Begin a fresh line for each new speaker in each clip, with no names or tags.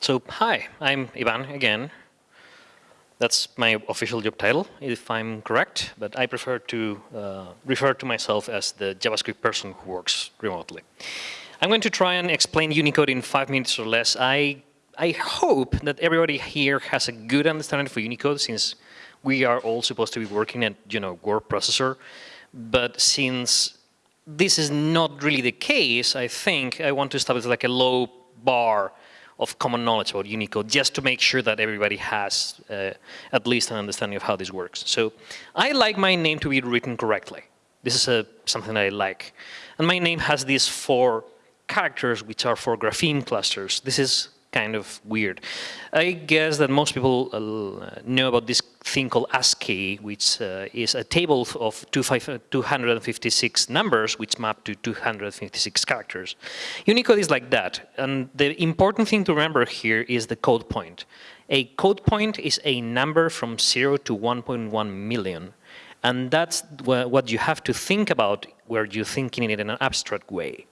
So, hi, I'm Ivan again. That's my official job title, if I'm correct, but I prefer to uh, refer to myself as the JavaScript person who works remotely. I'm going to try and explain Unicode in five minutes or less. I, I hope that everybody here has a good understanding for Unicode since we are all supposed to be working at, you know, word processor. But since this is not really the case, I think I want to establish like a low bar of common knowledge about Unicode just to make sure that everybody has uh, at least an understanding of how this works. So I like my name to be written correctly. This is a, something that I like. And my name has these four characters, which are four grapheme clusters. This is kind of weird. I guess that most people uh, know about this thing called ASCII, which uh, is a table of 256 numbers which map to 256 characters. Unicode is like that. And the important thing to remember here is the code point. A code point is a number from 0 to 1.1 million. And that's what you have to think about where you're thinking it in an abstract way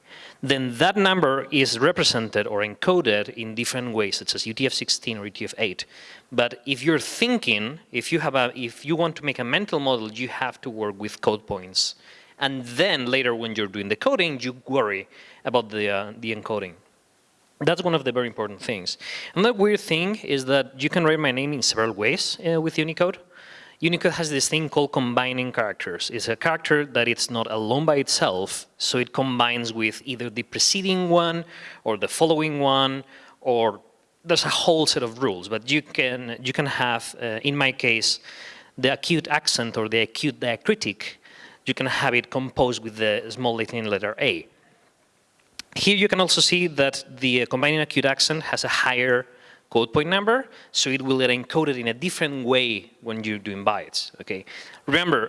then that number is represented or encoded in different ways, such as UTF-16 or UTF-8. But if you're thinking, if you have a, if you want to make a mental model, you have to work with code points. And then later when you're doing the coding, you worry about the, uh, the encoding. That's one of the very important things. Another weird thing is that you can write my name in several ways uh, with Unicode. Unicode has this thing called combining characters. It's a character that it's not alone by itself, so it combines with either the preceding one or the following one, or there's a whole set of rules. But you can you can have, uh, in my case, the acute accent or the acute diacritic. You can have it composed with the small Latin letter A. Here you can also see that the uh, combining acute accent has a higher code point number, so it will get encoded in a different way when you're doing bytes, okay? Remember,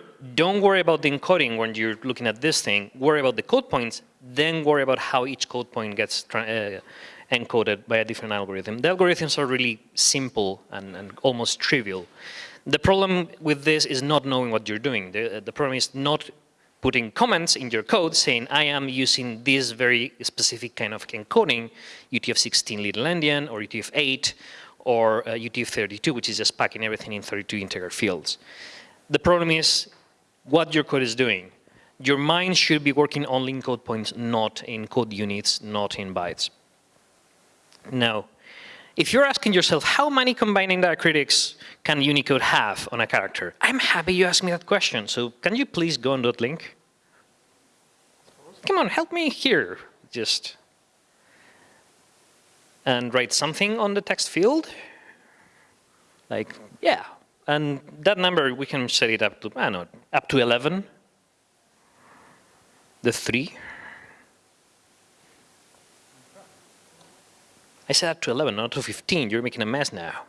don't worry about the encoding when you're looking at this thing, worry about the code points, then worry about how each code point gets uh, encoded by a different algorithm. The algorithms are really simple and, and, almost trivial. The problem with this is not knowing what you're doing. The, the problem is not putting comments in your code saying, I am using this very specific kind of encoding, UTF-16 little endian or UTF-8 or uh, UTF-32, which is just packing everything in 32 integer fields. The problem is what your code is doing. Your mind should be working only in code points, not in code units, not in bytes. Now, if you're asking yourself, how many combining diacritics can Unicode have on a character? I'm happy you asked me that question. So can you please go on that link? come on, help me here. Just and write something on the text field. Like, yeah. And that number, we can set it up to, I don't know, up to 11. The 3. I said up to 11, not to 15. You're making a mess now.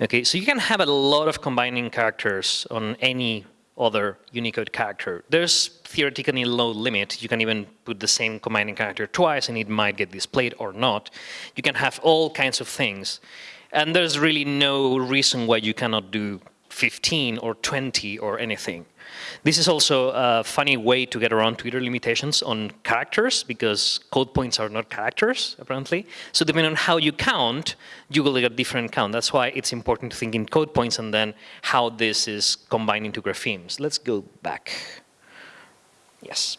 Okay, so you can have a lot of combining characters on any other Unicode character. There's theoretically low limit. You can even put the same combining character twice and it might get displayed or not. You can have all kinds of things. And there's really no reason why you cannot do 15 or 20 or anything. This is also a funny way to get around Twitter limitations on characters because code points are not characters, apparently. So depending on how you count, you will get a different count. That's why it's important to think in code points and then how this is combined into graphemes. Let's go back. Yes.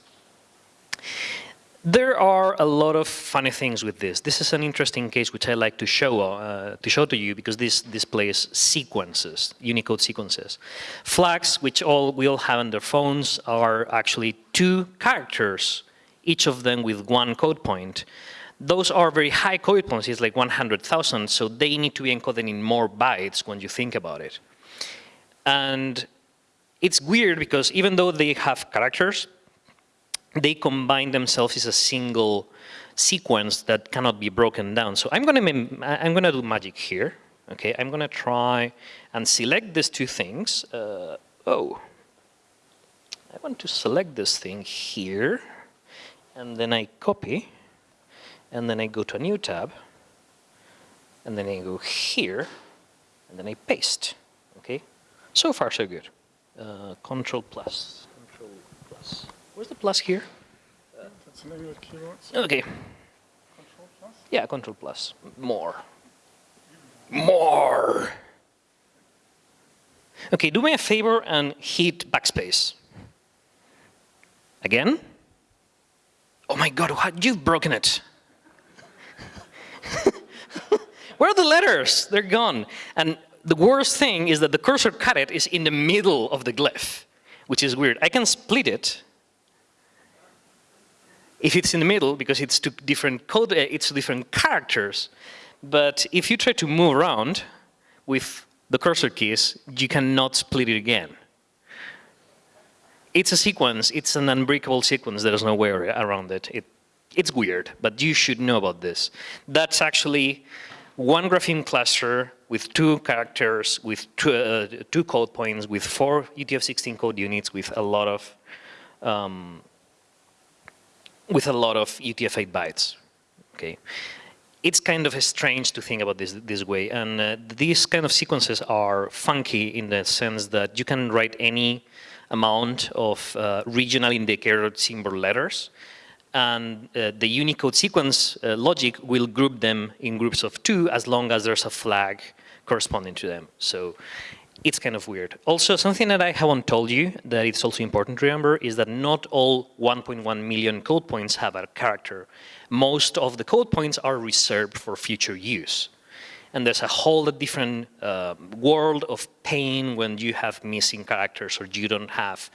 There are a lot of funny things with this. This is an interesting case which I like to show uh, to show to you because this displays sequences, Unicode sequences. Flags, which all we all have on their phones, are actually two characters, each of them with one code point. Those are very high code points, it's like 100,000, so they need to be encoded in more bytes when you think about it. And it's weird because even though they have characters, they combine themselves as a single sequence that cannot be broken down. So I'm gonna I'm gonna do magic here. Okay, I'm gonna try and select these two things. Uh, oh, I want to select this thing here, and then I copy, and then I go to a new tab, and then I go here, and then I paste. Okay, so far so good. Uh, control plus. Where's the plus here?
Uh, that's the keywords.
Okay.
Control plus?
Yeah, Control plus. More. More. Okay, do me a favor and hit backspace. Again. Oh my God, what? you've broken it. Where are the letters? They're gone. And the worst thing is that the cursor caret is in the middle of the glyph, which is weird. I can split it if it's in the middle because it's two different code, uh, it's different characters. But if you try to move around with the cursor keys, you cannot split it again. It's a sequence, it's an unbreakable sequence, there's no way around it. it. It's weird, but you should know about this. That's actually one grapheme cluster with two characters, with two, uh, two code points, with four UTF-16 code units, with a lot of um, with a lot of UTF-8 bytes. Okay, it's kind of strange to think about this this way, and uh, these kind of sequences are funky in the sense that you can write any amount of uh, regional indicator symbol letters, and uh, the Unicode sequence uh, logic will group them in groups of two as long as there's a flag corresponding to them. So it's kind of weird. Also, something that I haven't told you that it's also important to remember is that not all 1.1 million code points have a character. Most of the code points are reserved for future use. And there's a whole different uh, world of pain when you have missing characters or you don't have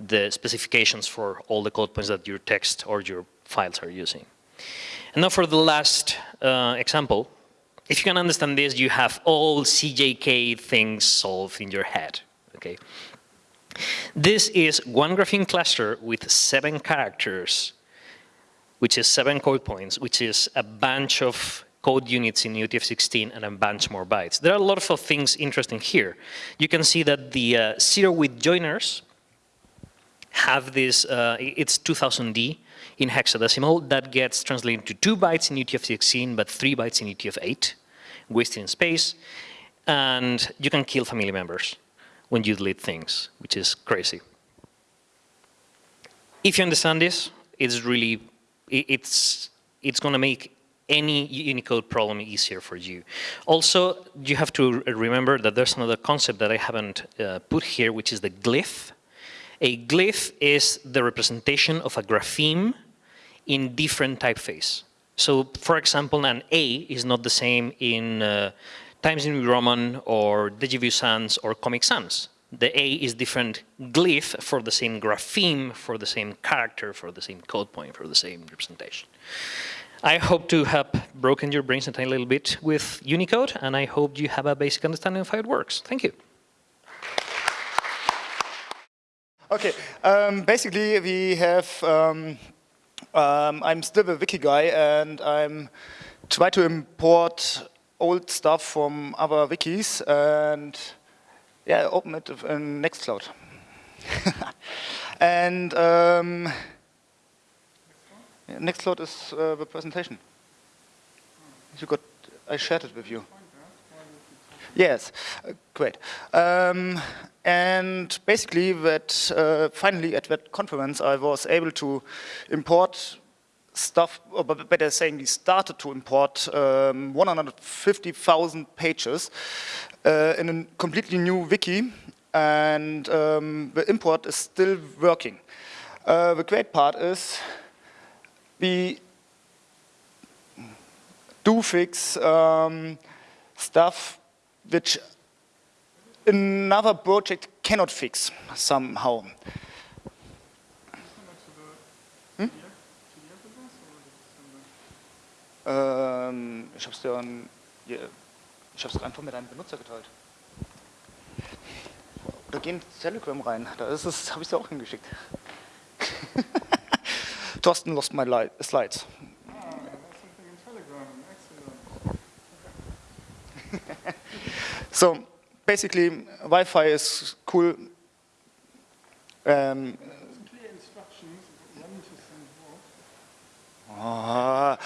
the specifications for all the code points that your text or your files are using. And now for the last uh, example, if you can understand this, you have all CJK things solved in your head, okay? This is one grapheme cluster with seven characters, which is seven code points, which is a bunch of code units in UTF-16 and a bunch more bytes. There are a lot of things interesting here. You can see that the uh, zero width joiners have this, uh, it's 2000D in hexadecimal that gets translated to two bytes in UTF-16 but three bytes in UTF-8 wasting space, and you can kill family members when you delete things, which is crazy. If you understand this, it's really, it's, it's going to make any Unicode problem easier for you. Also, you have to remember that there's another concept that I haven't uh, put here, which is the glyph. A glyph is the representation of a grapheme in different typeface. So for example, an A is not the same in uh, Times New Roman or Deja Sans or Comic Sans. The A is different glyph for the same grapheme, for the same character, for the same code point, for the same representation. I hope to have broken your brains a tiny little bit with Unicode, and I hope you have a basic understanding of how it works. Thank you.
Okay, um, basically we have um, um, I'm still a wiki guy and I'm try to import old stuff from other wikis and yeah, open it in Nextcloud. and um, Nextcloud is uh, the presentation. You got, I shared it with you. Yes, uh, great. Um, and basically, that uh, finally at that conference, I was able to import stuff, or better saying, we started to import um, 150,000 pages uh, in a completely new wiki, and um, the import is still working. Uh, the great part is we do fix um, stuff which another project cannot fix somehow. Hm? Ähm, ich habe es dir ich habe es einfach mit einem Benutzer geteilt. Oder geh in Telegram rein, da ist es, habe ich dir auch hingeschickt. Thorsten lost my slides. So basically, Wi-Fi is cool. Um, uh,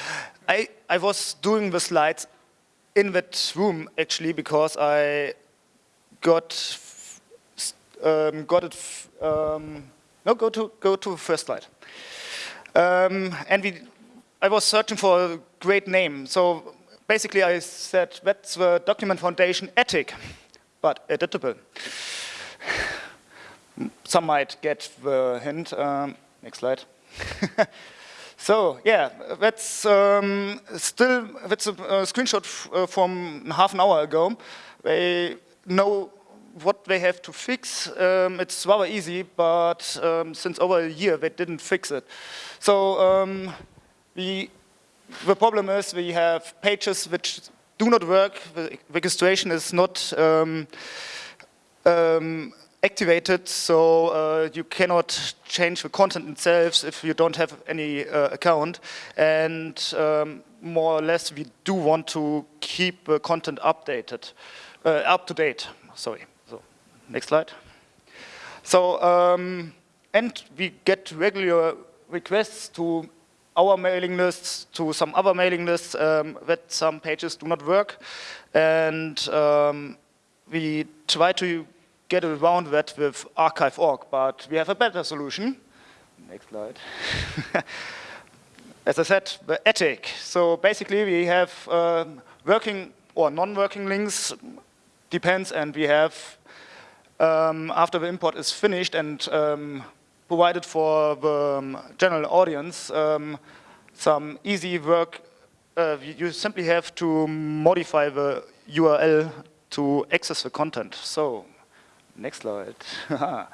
I, I was doing the slides in that room actually because I got um, got it. Um, no, go to go to the first slide. Um, and we, I was searching for a great name. So basically I said that's the document foundation attic, but editable. Some might get the hint. Um, next slide. so yeah, that's um, still that's a, a screenshot uh, from half an hour ago. They know what they have to fix. Um, it's rather easy, but um, since over a year they didn't fix it. So um, we, the problem is we have pages which do not work. The registration is not um, um, activated, so uh, you cannot change the content itself if you don't have any uh, account. And um, more or less, we do want to keep the content updated, uh, up to date. Sorry. So, next slide. So, um, and we get regular requests to our mailing lists to some other mailing lists um, that some pages do not work. And um, we try to get around that with archive.org, but we have a better solution. Next slide. As I said, the attic. So basically we have um, working or non-working links, depends, and we have, um, after the import is finished and um, provided for the um, general audience, um, some easy work. Uh, you simply have to modify the URL to access the content. So Next slide.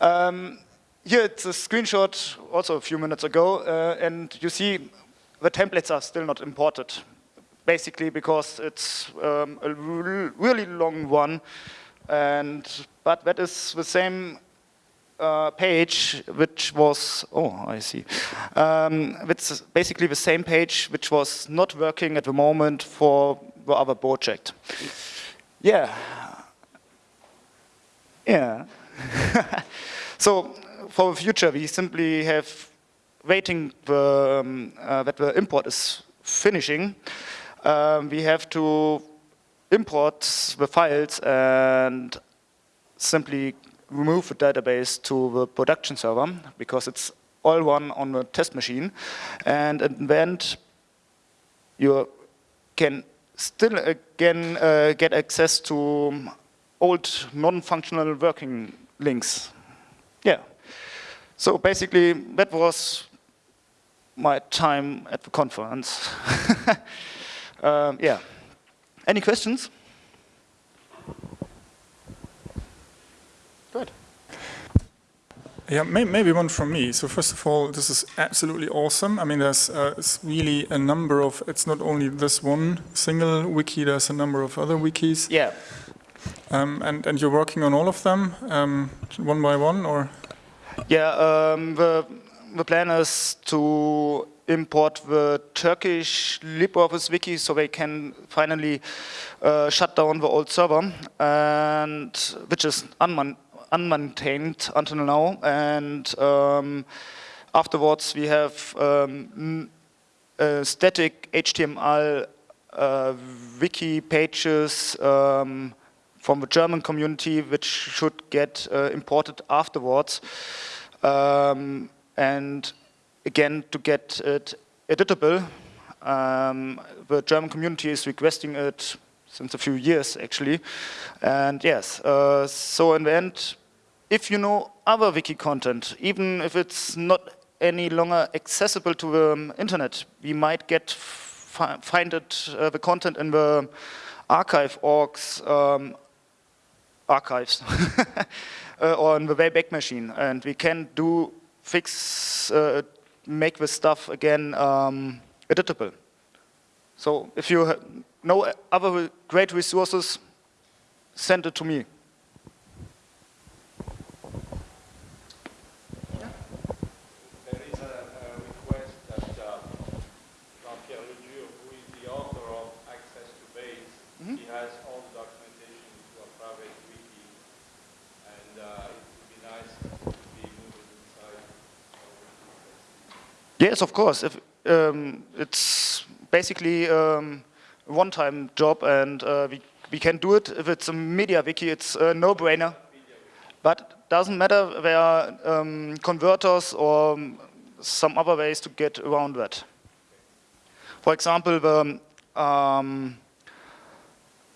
um, here it's a screenshot also a few minutes ago, uh, and you see the templates are still not imported, basically because it's um, a really long one, and but that is the same uh, page which was, oh, I see. Um, it's basically the same page which was not working at the moment for the other project. Yeah, yeah. so for the future, we simply have waiting the, um, uh, that the import is finishing. Um, we have to import the files and simply remove the database to the production server because it's all one on the test machine. And in the end, you can still again uh, get access to old non-functional working links. Yeah. So basically, that was my time at the conference. um, yeah. Any questions?
Yeah, may maybe one from me. So first of all, this is absolutely awesome. I mean, there's uh, really a number of, it's not only this one single wiki, there's a number of other wikis.
Yeah.
Um, and, and you're working on all of them, um, one by one, or?
Yeah, um, the, the plan is to import the Turkish LibreOffice wiki so they can finally uh, shut down the old server, and which is unman unmaintained until now. And um, afterwards, we have um, static HTML uh, wiki pages um, from the German community, which should get uh, imported afterwards. Um, and again, to get it editable, um, the German community is requesting it since a few years, actually. And yes, uh, so in the end, if you know other wiki content, even if it's not any longer accessible to the um, internet, we might get fi find it, uh, the content in the archive.org's um, archives uh, in the Wayback Machine. And we can do fix, uh, make this stuff again um, editable. So if you know other great resources, send it to me. Yes, of course. If, um, it's basically um, one-time job, and uh, we, we can do it. If it's a MediaWiki, it's a no-brainer. But doesn't matter, there are um, converters or some other ways to get around that. For example, the, um,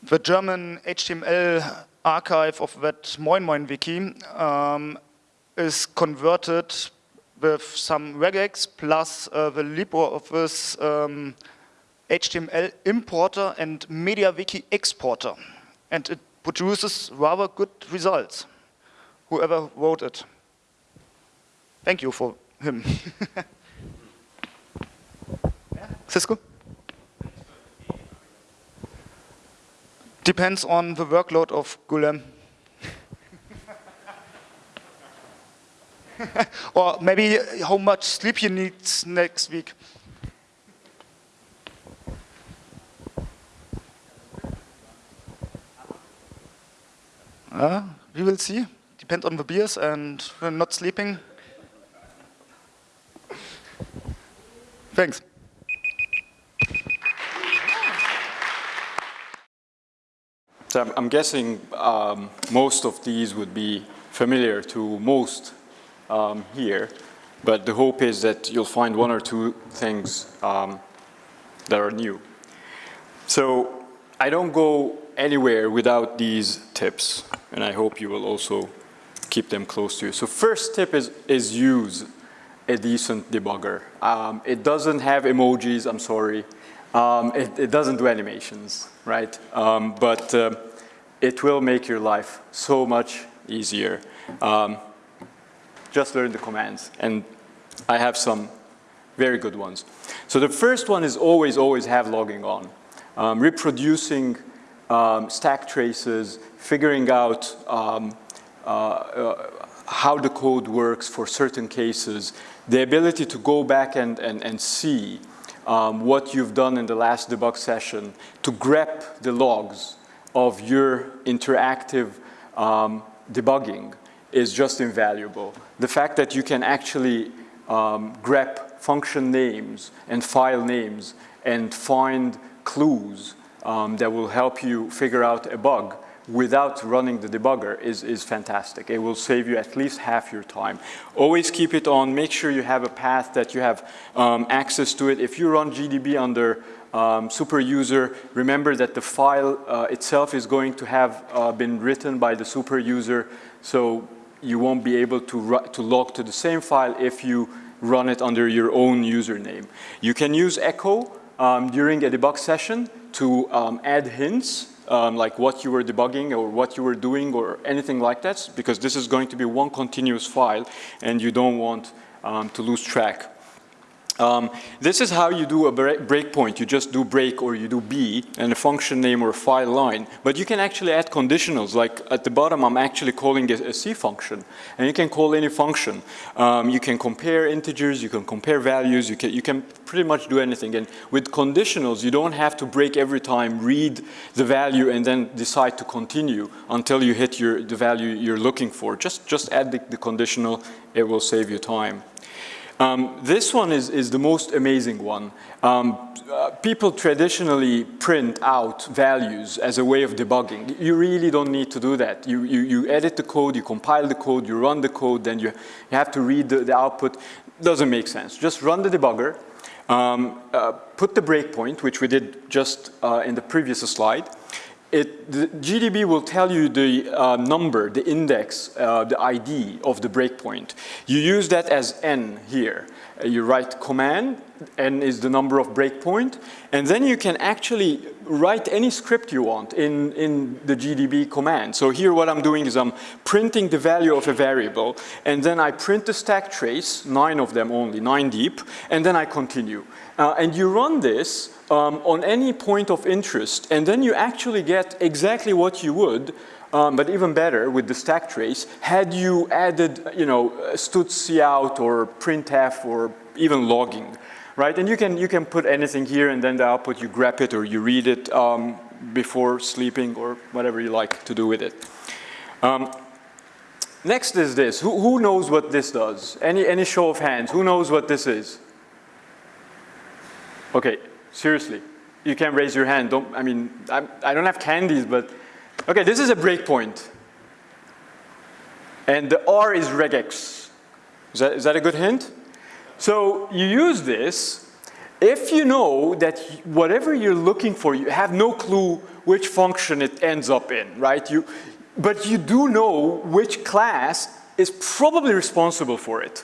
the German HTML archive of that MoinMoin wiki um, is converted with some regex plus uh, the LibreOffice um, HTML importer and MediaWiki exporter. And it produces rather good results, whoever wrote it. Thank you for him. Cisco? Depends on the workload of Gulem. or maybe how much sleep you need next week. Uh, we will see. Depend on the beers and not sleeping. Thanks.
So I'm, guessing um, most of these would be familiar to most um, here, but the hope is that you'll find one or two things um, that are new. So I don't go anywhere without these tips, and I hope you will also keep them close to you. So first tip is, is use a decent debugger. Um, it doesn't have emojis, I'm sorry. Um, it, it, doesn't do animations, right? Um, but uh, it will make your life so much easier. Um, just learn the commands, and I have some very good ones. So the first one is always, always have logging on. Um, reproducing um, stack traces, figuring out um, uh, uh, how the code works for certain cases, the ability to go back and, and, and see um, what you've done in the last debug session, to grep the logs of your interactive um, debugging is just invaluable. The fact that you can actually um, grep function names and file names and find clues um, that will help you figure out a bug without running the debugger is, is fantastic. It will save you at least half your time. Always keep it on. Make sure you have a path that you have um, access to it. If you run GDB under um, super user, remember that the file uh, itself is going to have uh, been written by the super user, so you won't be able to, to log to the same file if you run it under your own username. You can use echo um, during a debug session to um, add hints um, like what you were debugging or what you were doing or anything like that because this is going to be one continuous file and you don't want um, to lose track. Um, this is how you do a breakpoint. You just do break or you do B and a function name or a file line. But you can actually add conditionals. Like at the bottom, I'm actually calling a, a C function. And you can call any function. Um, you can compare integers, you can compare values, you can, you can pretty much do anything. And with conditionals, you don't have to break every time, read the value, and then decide to continue until you hit your, the value you're looking for. Just, just add the, the conditional, it will save you time. Um, this one is, is the most amazing one. Um, uh, people traditionally print out values as a way of debugging. You really don't need to do that. You, you, you edit the code, you compile the code, you run the code, then you, you have to read the, the output. Doesn't make sense. Just run the debugger, um, uh, put the breakpoint, which we did just uh, in the previous slide, it, GDB will tell you the uh, number, the index, uh, the ID of the breakpoint. You use that as n here. Uh, you write command, n is the number of breakpoint, and then you can actually write any script you want in, in the GDB command. So here what I'm doing is I'm printing the value of a variable, and then I print the stack trace, nine of them only, nine deep, and then I continue. Uh, and you run this um, on any point of interest, and then you actually get exactly what you would, um, but even better with the stack trace, had you added, you know, std or printf or even logging, right? And you can, you can put anything here and then the output, you grab it or you read it um, before sleeping or whatever you like to do with it. Um, next is this. Who, who knows what this does? Any, any show of hands, who knows what this is? Okay, Seriously, you can raise your hand. Don't, I mean, I do not have candies, but, okay, this is a breakpoint. And the R is regex. Is that, is that a good hint? So you use this, If you know that whatever you're looking for, you have no clue which function it ends up in, right? You, but you do know which class is probably responsible for it.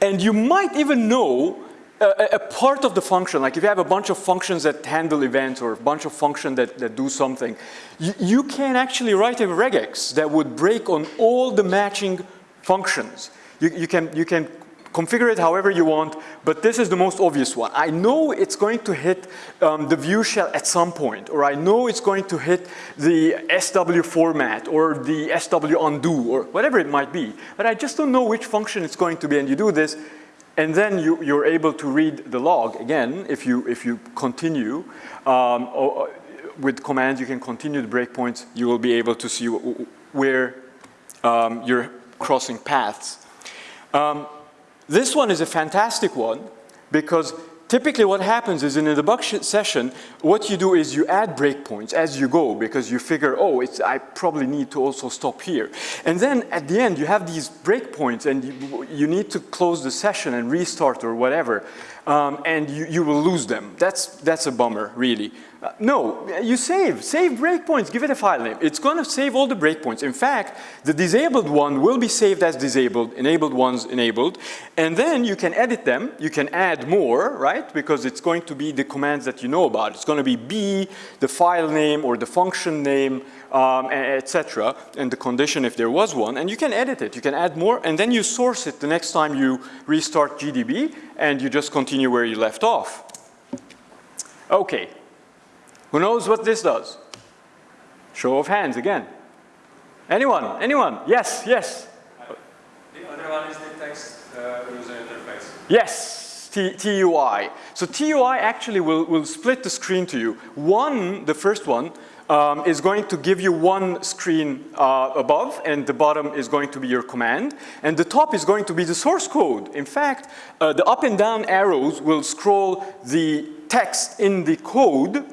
And you might even know a, a, part of the function, like if you have a bunch of functions that handle events or a bunch of functions that, that do something, you, you can actually write a regex that would break on all the matching functions. You, you, can, you can configure it however you want, but this is the most obvious one. I know it's going to hit um, the view shell at some point, or I know it's going to hit the SW format, or the SW undo, or whatever it might be, but I just don't know which function it's going to be, and you do this, and then you, you're able to read the log again if you, if you continue. Um, or, with commands, you can continue the breakpoints. You will be able to see where um, you're crossing paths. Um, this one is a fantastic one because typically what happens is in a debug session, what you do is you add breakpoints as you go because you figure, oh, I probably need to also stop here. And then at the end, you have these breakpoints and you, you need to close the session and restart or whatever, um, and you, you will lose them. That's, that's a bummer, really. Uh, no, you save, save breakpoints, give it a file name. It's gonna save all the breakpoints. In fact, the disabled one will be saved as disabled, enabled ones enabled, and then you can edit them, you can add more, right? Because it's going to be the commands that you know about. It's gonna be B, the file name or the function name, um, etc. and the condition if there was one, and you can edit it, you can add more, and then you source it the next time you restart GDB, and you just continue where you left off. Okay, who knows what this does? Show of hands again. Anyone? Anyone? Yes, yes.
The other one is the text uh, user interface.
Yes, T TUI. So TUI actually will, will split the screen to you. One, the first one, um, is going to give you one screen uh, above and the bottom is going to be your command and the top is going to be the source code. In fact, uh, the up and down arrows will scroll the text in the code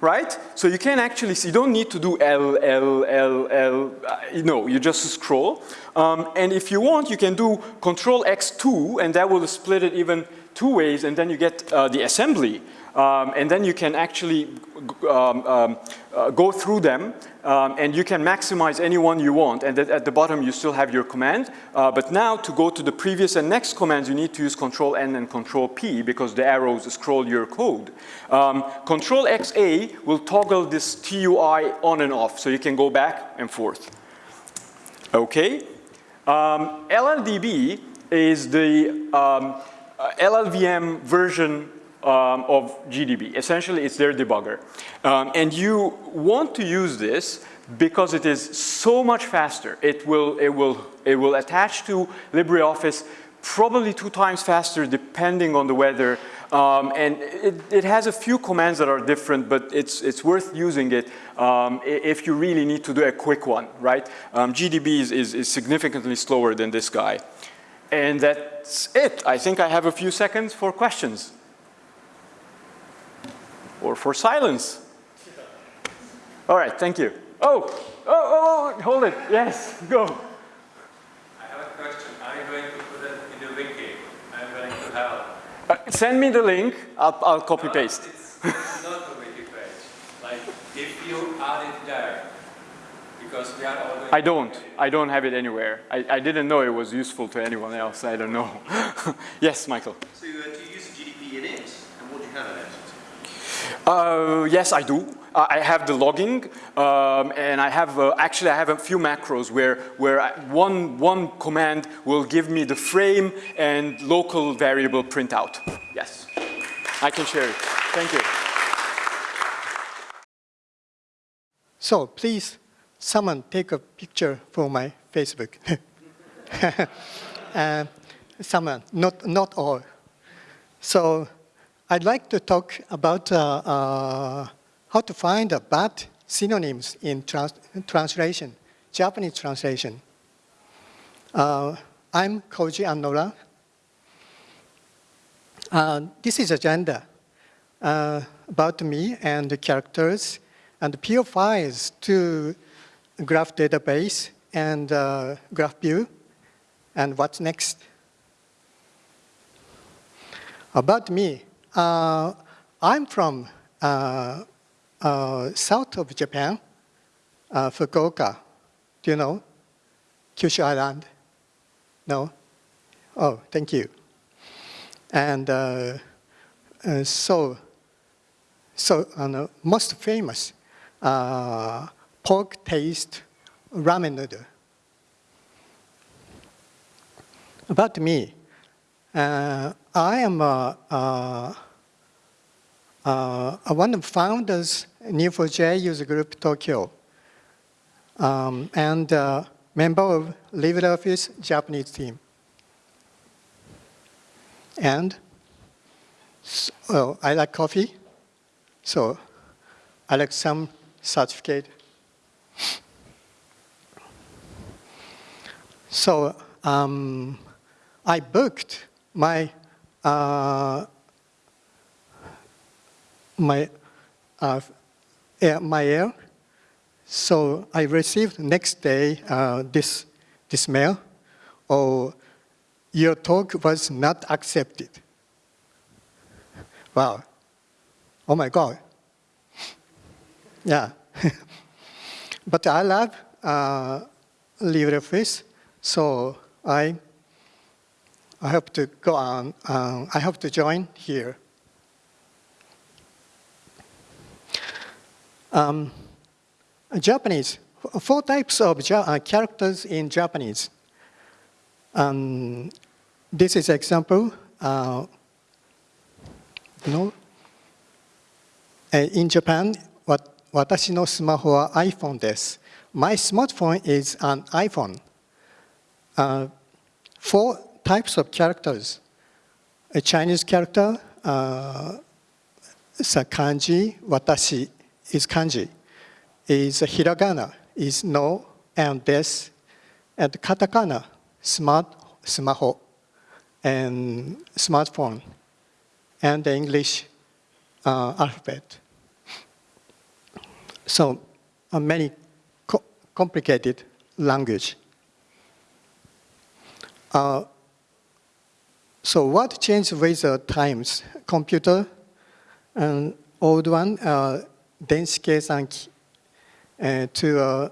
right? So you can actually see, you don't need to do L, L, L, L, uh, no, you just scroll. Um, and if you want, you can do Control X2 and that will split it even two ways and then you get uh, the assembly. Um, and then you can actually um, um, uh, go through them um, and you can maximize any one you want and at the bottom you still have your command uh, but now to go to the previous and next commands you need to use control N and control P because the arrows scroll your code. Um, control XA will toggle this TUI on and off so you can go back and forth. Okay. Um, LLDB is the uh, LLVM version um, of GDB. Essentially, it's their debugger. Um, and you want to use this because it is so much faster. It will, it will, it will attach to LibreOffice probably two times faster depending on the weather. Um, and it, it, has a few commands that are different, but it's, it's worth using it um, if you really need to do a quick one, right? Um, GDB is, is, is significantly slower than this guy. And that's it. I think I have a few seconds for questions or for silence. All right, thank you. Oh, oh, oh, oh, hold it. Yes, go.
I have a question. Are you going to put it in the wiki? I'm going to help.
Uh, send me the link. I'll, I'll copy paste.
It's, it's not a wiki page. Like, if you add it there, because we are all
I don't. I don't have it anywhere. I, I didn't know it was useful to anyone else. I don't know. yes, Michael.
So uh, do you use GDB in it? And what do you have in it?
Uh, yes, I do. Uh, I have the logging, um, and I have uh, actually I have a few macros where where I, one one command will give me the frame and local variable printout. Yes, I can share it. Thank you.
So please, someone take a picture for my Facebook. uh, someone, not not all. So I'd like to talk about uh, uh, how to find the bad synonyms in trans translation, Japanese translation. Uh, I'm Koji Annoura. Uh, this is agenda uh, about me and the characters and the files to graph database and uh, graph view and what's next. About me, I'm from uh, uh, south of Japan, uh, Fukuoka. Do you know? Kyushu Island? No? Oh, thank you. And uh, uh, so, so uh, most famous uh, pork taste ramen noodle. About me, uh, I am uh, one of the founders Neo4j user group Tokyo um, and member of LibreOffice Japanese team. And so, well, I like coffee, so I like some certificate. So um, I booked my uh, my uh, my. So I received next day uh, this this mail. Oh, your talk was not accepted. Wow. Oh my God. Yeah. but I love uh, LibreOffice, so I I hope to go on. Uh, I hope to join here. Um, Japanese, four types of ja uh, characters in Japanese. Um, this is example. Uh, you know, uh, in Japan, what, 私のスマホは iPhone です。My smartphone is an iPhone. Uh, four types of characters. A Chinese character, uh, is a kanji, watashi is kanji. Is hiragana, is no and des. And katakana, smart, smaho, and smartphone, and the English uh, alphabet. So uh, many co complicated language. Uh, so what changed with the times? Computer, an old one, uh, denshi uh, to uh,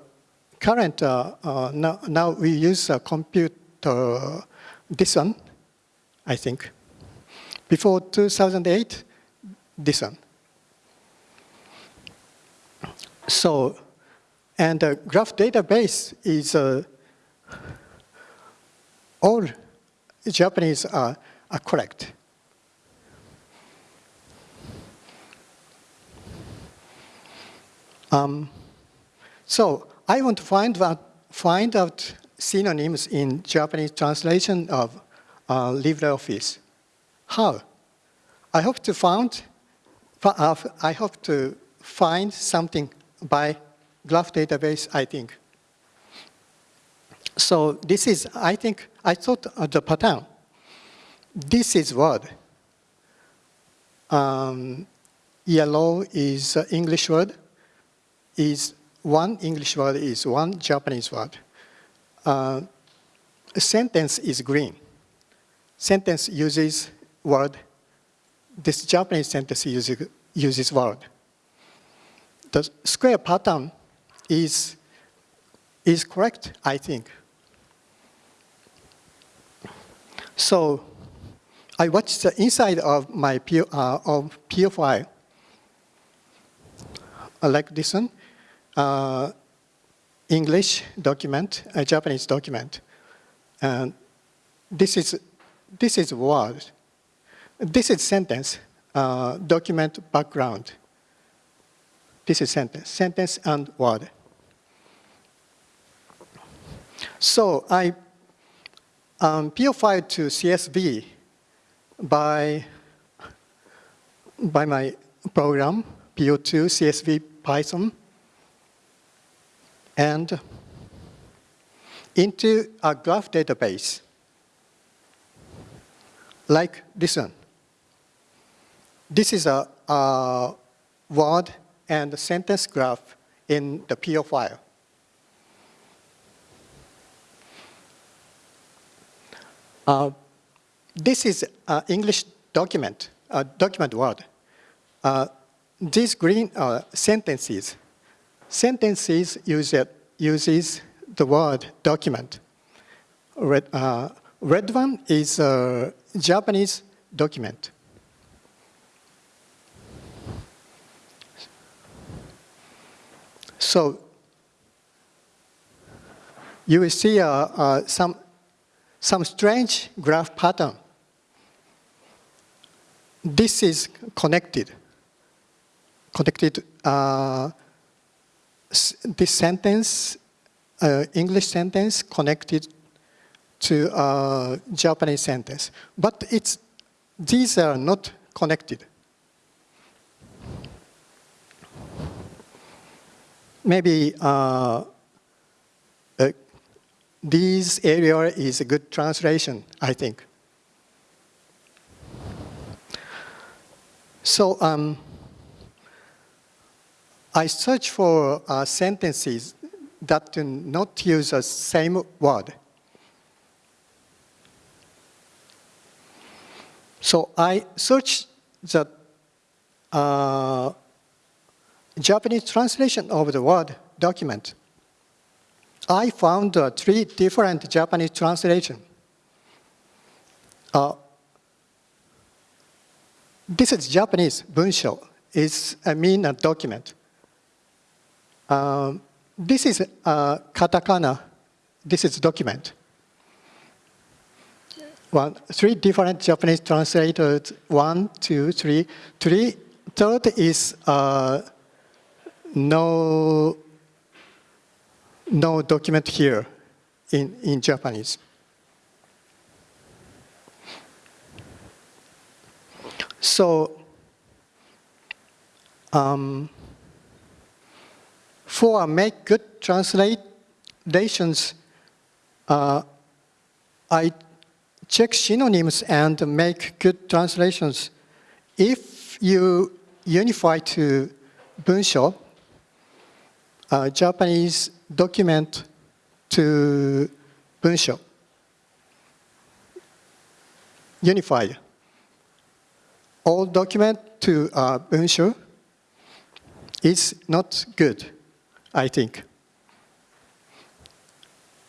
current, uh, uh, now, now we use a computer, this one, I think. Before 2008, this one. So, and the graph database is uh, all Japanese are, are correct. Um, so I want to find out, find out synonyms in Japanese translation of uh, LibreOffice. How? I hope to find, uh, I hope to find something by graph database, I think. So this is, I think, I thought of the pattern. This is word. Um, yellow is English word, is one English word is one Japanese word. Uh, sentence is green. Sentence uses word. This Japanese sentence uses, uses word. The square pattern is, is correct, I think. So I watched the inside of my P, uh, of PO file, uh, like this one, uh, English document, a Japanese document. And this is, this is word. This is sentence, uh, document background. This is sentence, sentence and word. So I um, PO file to CSV by, by my program, PO2 CSV Python, and into a graph database, like this one. This is a, a word and sentence graph in the PO file. Uh, this is an English document uh, document word. Uh, these green uh, sentences, sentences use uses the word document. Red, uh, red one is a Japanese document. So you will see uh, uh, some, some strange graph pattern. This is connected. Connected, uh, this sentence, uh, English sentence connected to uh, Japanese sentence. But it's, these are not connected. Maybe uh, this area is a good translation, I think. So um, I search for uh, sentences that do not use the same word. So I search the uh, Japanese translation of the word document. I found uh, three different Japanese translation. Uh, this is Japanese bunsho. It's I mean a document. Um, this is uh, katakana. This is document. One, three different Japanese translators. One, two, three. Three. Third is uh, no no document here in, in Japanese. So, um, for make good translations, uh, I check synonyms and make good translations. If you unify to bunsho, uh, Japanese document to bunsho, unified. All document to uh, bunsho is not good, I think.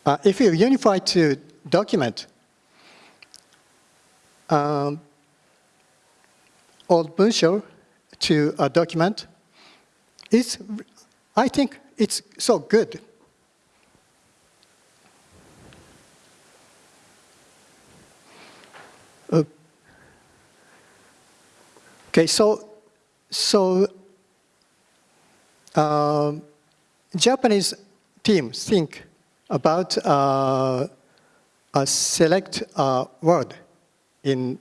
Uh, if you unify to document, um, all bunsho to a document, is, I think it's so good. Okay, so so uh, Japanese team think about uh, a select uh, word in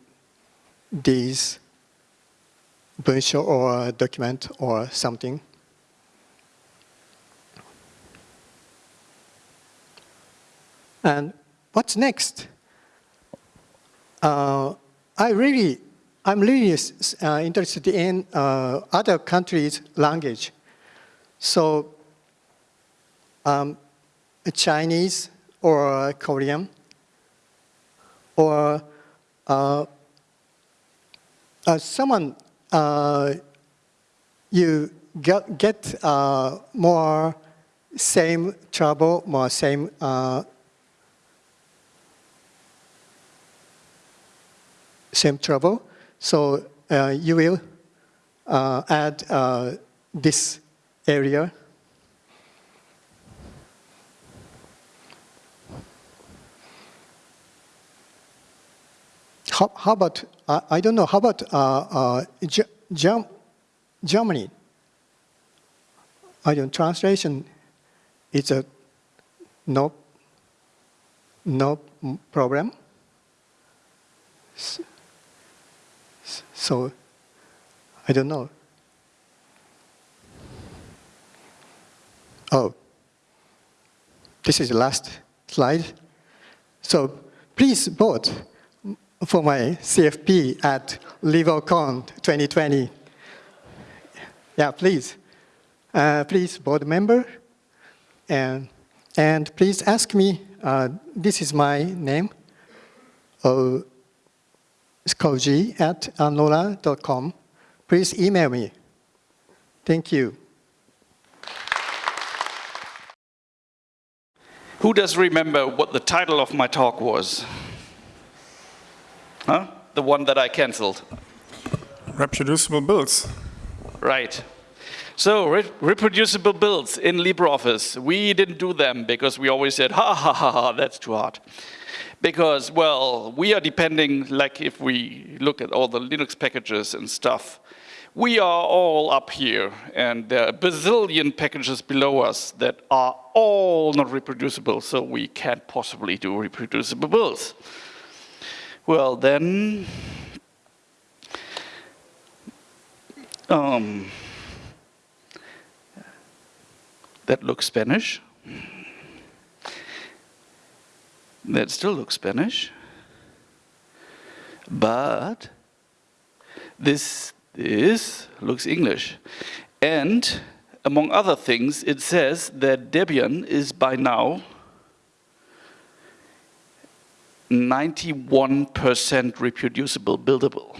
these bunsho or document or something. And what's next? Uh, I really, I'm really uh, interested in uh, other countries' language. So um, Chinese or Korean or uh, uh, someone uh, you get, get more same trouble, more same same trouble. So uh, you will uh, add uh, this area. How, how about, I don't know, how about uh, uh, Germany? I don't, translation is a no, no problem. So I don't know. Oh, this is the last slide. So please vote for my CFP at LibOCon 2020. Yeah, please. Uh, please, board member. And, and please ask me, uh, this is my name. Uh, koji at nora.com. Please email me. Thank you.
Who does remember what the title of my talk was? Huh? The one that I cancelled.
Reproducible builds.
Right. So, re reproducible builds in LibreOffice. We didn't do them because we always said, ha ha ha ha, that's too hard. Because, well, we are depending, like if we look at all the Linux packages and stuff, we are all up here, and there are a bazillion packages below us that are all not reproducible, so we can't possibly do reproducible builds. Well, then, um, that looks Spanish. That still looks Spanish. But this, this looks English. And among other things, it says that Debian is by now 91% reproducible, buildable.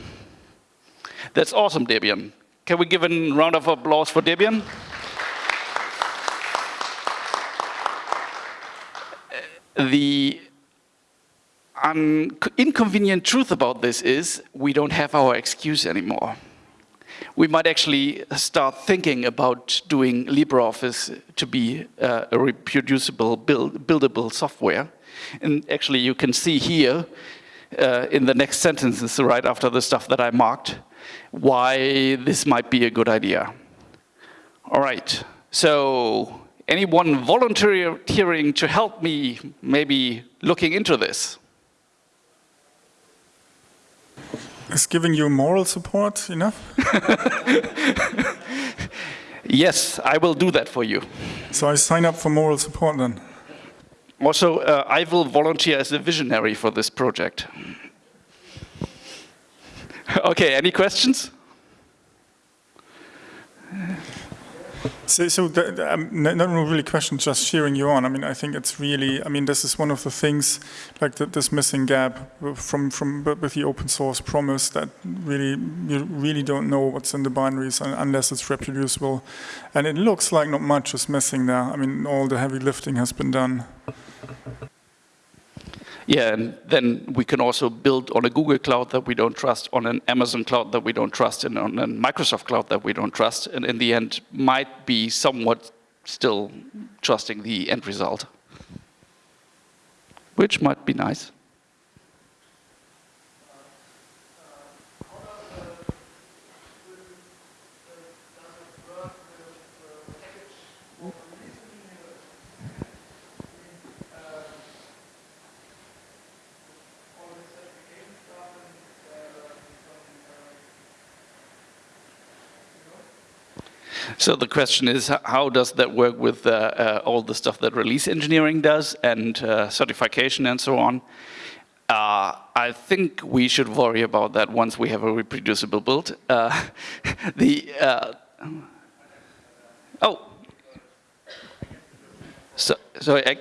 That's awesome, Debian. Can we give a round of applause for Debian? the inconvenient truth about this is we don't have our excuse anymore. We might actually start thinking about doing LibreOffice to be uh, a reproducible, build, buildable software. And actually you can see here uh, in the next sentences right after the stuff that I marked why this might be a good idea. All right, so anyone volunteering to help me maybe looking into this?
Is giving you moral support enough?
yes, I will do that for you.
So I sign up for moral support then?
Also, uh, I will volunteer as a visionary for this project. okay, any questions?
So, so the, um, not really question, just cheering you on. I mean, I think it's really, I mean, this is one of the things, like the, this missing gap from, from with the open source promise that really, you really don't know what's in the binaries unless it's reproducible. And it looks like not much is missing there. I mean, all the heavy lifting has been done.
Yeah, and then we can also build on a Google cloud that we don't trust, on an Amazon cloud that we don't trust, and on a Microsoft cloud that we don't trust, and in the end might be somewhat still trusting the end result, which might be nice. So the question is, how does that work with uh, uh, all the stuff that release engineering does and uh, certification and so on? Uh, I think we should worry about that once we have a reproducible build. Uh, the uh, oh, so so I,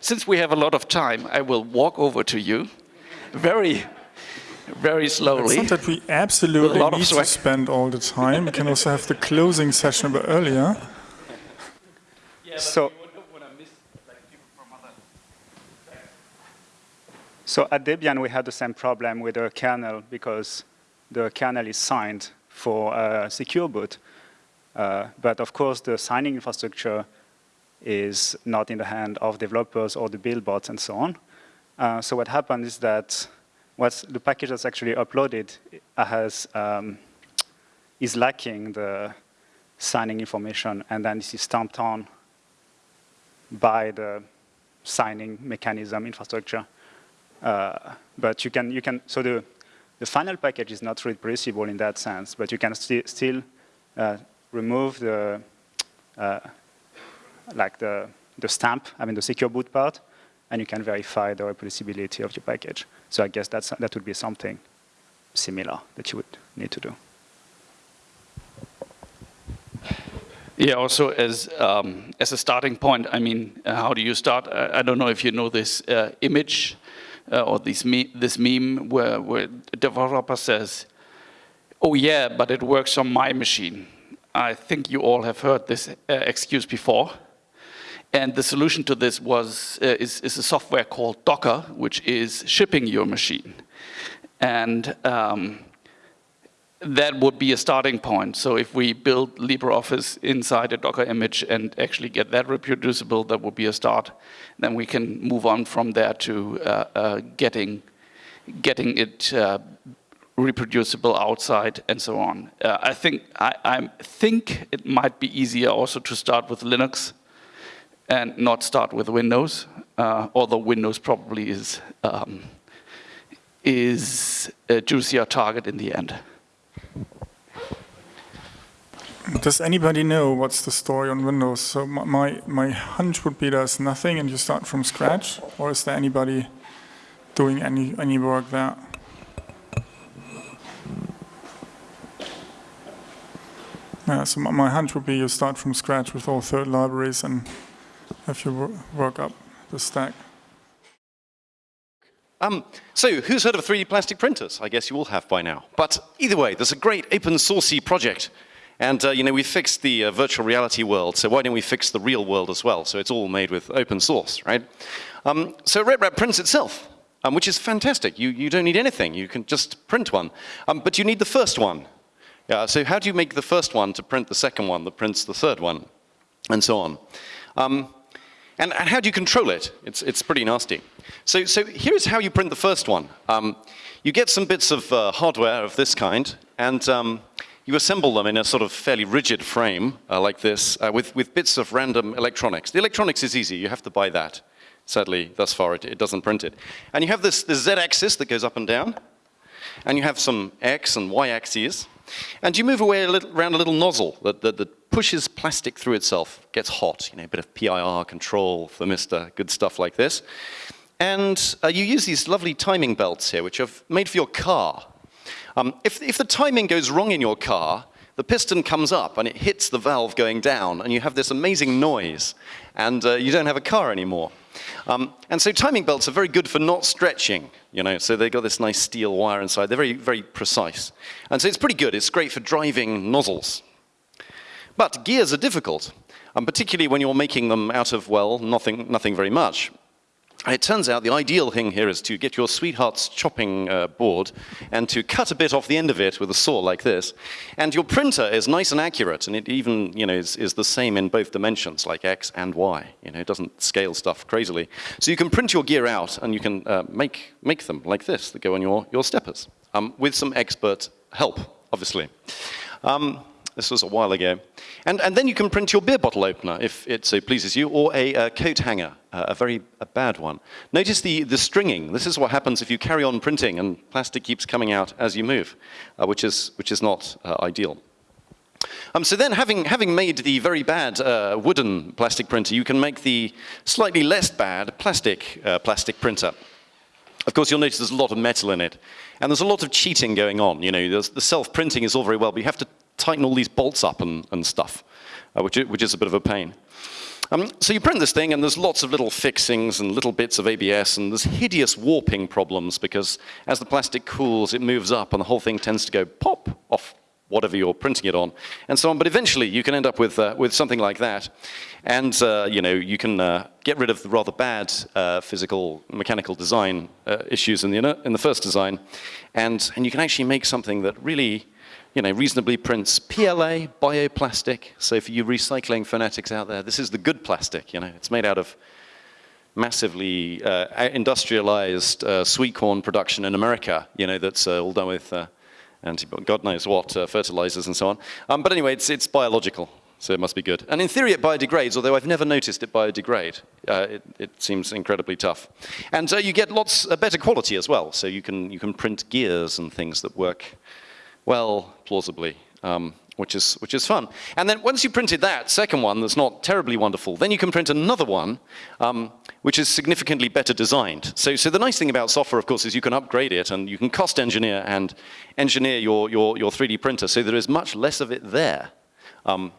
since we have a lot of time, I will walk over to you, very very slowly.
It's not that we absolutely need to spend all the time. we can also have the closing session a bit earlier.
Yeah, so, so at Debian, we had the same problem with the kernel because the kernel is signed for a secure boot. Uh, but of course, the signing infrastructure is not in the hand of developers or the build bots and so on. Uh, so what happened is that what's the package that's actually uploaded has um, is lacking the signing information, and then this is stamped on by the signing mechanism infrastructure. Uh, but you can you can so the the final package is not reproducible in that sense, but you can sti still uh, remove the uh, like the the stamp, I mean the secure boot part, and you can verify the reproducibility of your package. So I guess that's, that would be something similar that you would need to do.
Yeah, also as, um, as a starting point, I mean, uh, how do you start? I, I, don't know if you know this uh, image uh, or this, me this meme where, where a developer says, oh yeah, but it works on my machine. I think you all have heard this uh, excuse before. And the solution to this was, uh, is, is, a software called Docker, which is shipping your machine. And um, that would be a starting point. So if we build LibreOffice inside a Docker image and actually get that reproducible, that would be a start. Then we can move on from there to uh, uh, getting, getting it uh, reproducible outside and so on. Uh, I think I, I, think it might be easier also to start with Linux and not start with Windows, uh, although Windows probably is um, is a juicier target in the end.
Does anybody know what's the story on Windows? So my, my hunch would be there's nothing and you start from scratch, or is there anybody doing any, any work there? Yeah, so my hunch would be you start from scratch with all third libraries and have you work up the stack.
Um, so, who's heard of 3D plastic printers? I guess you all have by now. But either way, there's a great open sourcey project and uh, you know, we fixed the uh, virtual reality world, so why don't we fix the real world as well? So it's all made with open source, right? Um, so RepRap prints itself, um, which is fantastic. You, you don't need anything, you can just print one. Um, but you need the first one. Yeah, so how do you make the first one to print the second one that prints the third one? And so on. And, and, how do you control it? It's, it's pretty nasty. So, so here's how you print the first one. Um, you get some bits of uh, hardware of this kind, and um, you assemble them in a sort of fairly rigid frame uh, like this uh, with, with bits of random electronics. The electronics is easy, you have to buy that. Sadly, thus far it, it doesn't print it. And you have this, this z-axis that goes up and down, and you have some x and y axes, and you move away a little, around a little nozzle that, that, that, pushes plastic through itself, gets hot, you know, a bit of PID control, thermistor, good stuff like this. And uh, you use these lovely timing belts here, which are made for your car. Um, if, if the timing goes wrong in your car, the piston comes up and it hits the valve going down, and you have this amazing noise, and uh, you don't have a car anymore. Um, and so timing belts are very good for not stretching, you know, so they've got this nice steel wire inside. They're very, very precise. And so it's pretty good. It's great for driving nozzles. But gears are difficult, and particularly when you're making them out of, well, nothing, nothing very much. It turns out the ideal thing here is to get your sweetheart's chopping uh, board and to cut a bit off the end of it with a saw like this. And your printer is nice and accurate, and it even you know, is, is the same in both dimensions, like X and Y. You know, it doesn't scale stuff crazily. So you can print your gear out, and you can uh, make, make them like this that go on your, your steppers, um, with some expert help, obviously. Um, this was a while ago. And, and then you can print your beer bottle opener, if it so pleases you, or a, a coat hanger, uh, a very a bad one. Notice the, the stringing. This is what happens if you carry on printing and plastic keeps coming out as you move, uh, which, is, which is not uh, ideal. Um, so then, having, having made the very bad uh, wooden plastic printer, you can make the slightly less bad plastic uh, plastic printer. Of course, you'll notice there's a lot of metal in it. And there's a lot of cheating going on. You know, the self-printing is all very well, but you have to tighten all these bolts up and, and stuff, uh, which, which is a bit of a pain. Um, so you print this thing, and there's lots of little fixings and little bits of ABS, and there's hideous warping problems because as the plastic cools, it moves up, and the whole thing tends to go pop off whatever you're printing it on, and so on. But eventually, you can end up with uh, with something like that, and uh, you know you can uh, get rid of the rather bad uh, physical mechanical design uh, issues in the in the first design, and and you can actually make something that really you know, reasonably prints PLA, bioplastic. So for you recycling fanatics out there, this is the good plastic, you know. It's made out of massively uh, industrialized uh, sweet corn production in America, you know, that's uh, all done with uh, God knows what, uh, fertilizers and so on. Um, but anyway, it's, it's biological, so it must be good. And in theory, it biodegrades, although I've never noticed it biodegrade. Uh, it, it, seems incredibly tough. And you get lots better quality as well. So you can, you can print gears and things that work well, plausibly, um, which, is, which is fun. And then once you printed that second one that's not terribly wonderful, then you can print another one um, which is significantly better designed. So, so the nice thing about software, of course, is you can upgrade it and you can cost engineer and engineer your, your, your 3D printer so there is much less of it there. Because um,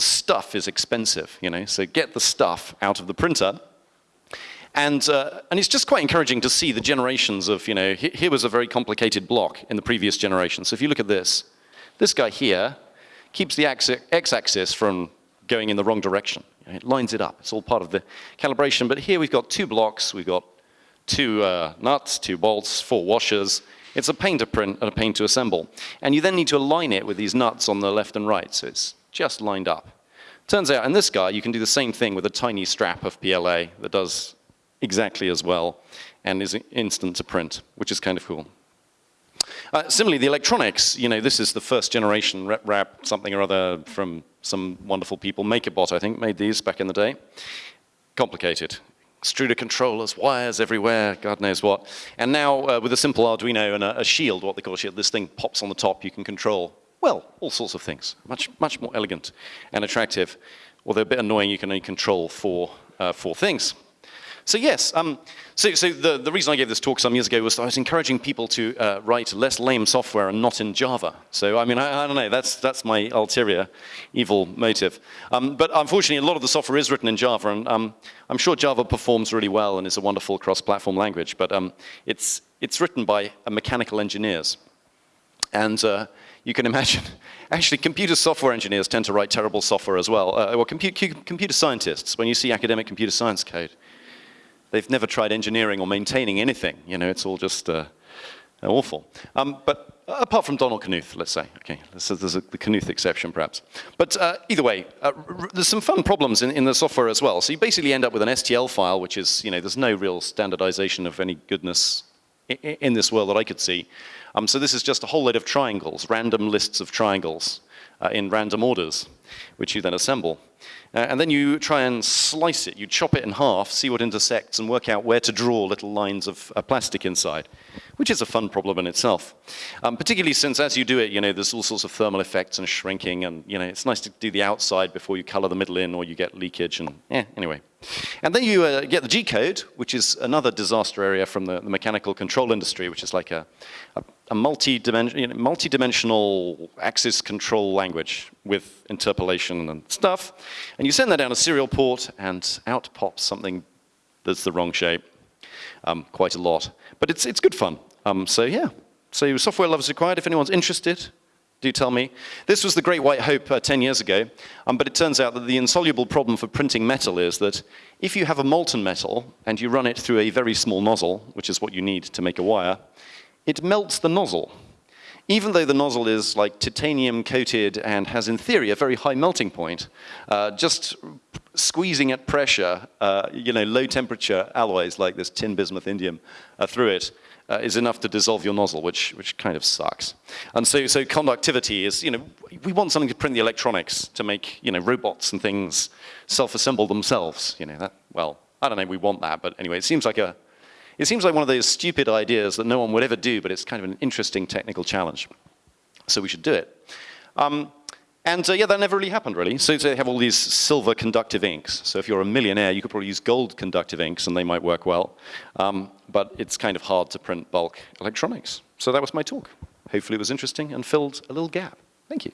stuff is expensive, you know, so get the stuff out of the printer And, uh, and it's just quite encouraging to see the generations of, you know, here was a very complicated block in the previous generation. So if you look at this, this guy here keeps the x-axis from going in the wrong direction. It lines it up. It's all part of the calibration. But here we've got two blocks. We've got two uh, nuts, two bolts, four washers. It's a pain to print and a pain to assemble. And you then need to align it with these nuts on the left and right, so it's just lined up. Turns out in this guy, you can do the same thing with a tiny strap of PLA that does exactly as well and is instant to print, which is kind of cool. Uh, similarly, the electronics, you know, this is the first generation RepRap something or other from some wonderful people. MakerBot, I think, made these back in the day. Complicated. Extruder controllers, wires everywhere, God knows what. And now, uh, with a simple Arduino and a, a shield, what they call shield, this thing pops on the top, you can control, well, all sorts of things. Much, much more elegant and attractive. Although a bit annoying, you can only control four, uh, four things. So yes, um, so, so the, the reason I gave this talk some years ago was I was encouraging people to uh, write less lame software and not in Java. So I mean, I, I don't know, that's, that's my ulterior evil motive. Um, but unfortunately, a lot of the software is written in Java, and um, I'm sure Java performs really well and is a wonderful cross-platform language, but um, it's, it's written by uh, mechanical engineers. And uh, you can imagine, actually, computer software engineers tend to write terrible software as well. Uh, well, compu computer scientists, when you see academic computer science code, they've never tried engineering or maintaining anything. You know, it's all just uh, awful. Um, but apart from Donald Knuth, let's say. Okay, so there's a, the Knuth exception, perhaps. But uh, either way, uh, there's some fun problems in, in the software as well. So you basically end up with an STL file, which is, you know, there's no real standardization of any goodness in, this world that I could see. Um, so this is just a whole load of triangles, random lists of triangles uh, in random orders, which you then assemble. Uh, and then you try and slice it. You chop it in half, see what intersects, and work out where to draw little lines of uh, plastic inside, which is a fun problem in itself. Um, particularly since as you do it, you know, there's all sorts of thermal effects and shrinking, and you know, it's nice to do the outside before you color the middle in, or you get leakage, and eh, anyway. And then you uh, get the G code, which is another disaster area from the, the mechanical control industry, which is like a, a, a multi-dimensional multi axis control language with interpolation and stuff. And you send that down a serial port, and out pops something that's the wrong shape, um, quite a lot. But it's, it's good fun. Um, so yeah, so software love is required. If anyone's interested, do tell me. This was the Great White Hope uh, 10 years ago, um, but it turns out that the insoluble problem for printing metal is that if you have a molten metal and you run it through a very small nozzle, which is what you need to make a wire, it melts the nozzle. Even though the nozzle is like titanium coated and has in theory a very high melting point, uh, just squeezing at pressure, uh, you know, low temperature alloys like this tin bismuth indium uh, through it uh, is enough to dissolve your nozzle, which, which kind of sucks. And so, so conductivity is, you know, we want something to print the electronics to make, you know, robots and things self-assemble themselves. You know, that, well, I don't know we want that, but anyway, it seems like a, it seems like one of those stupid ideas that no one would ever do, but it's kind of an interesting technical challenge. So we should do it. Um, and uh, yeah, that never really happened, really. So they have all these silver conductive inks. So if you're a millionaire, you could probably use gold conductive inks, and they might work well. Um, but it's kind of hard to print bulk electronics. So that was my talk. Hopefully it was interesting and filled a little gap. Thank you.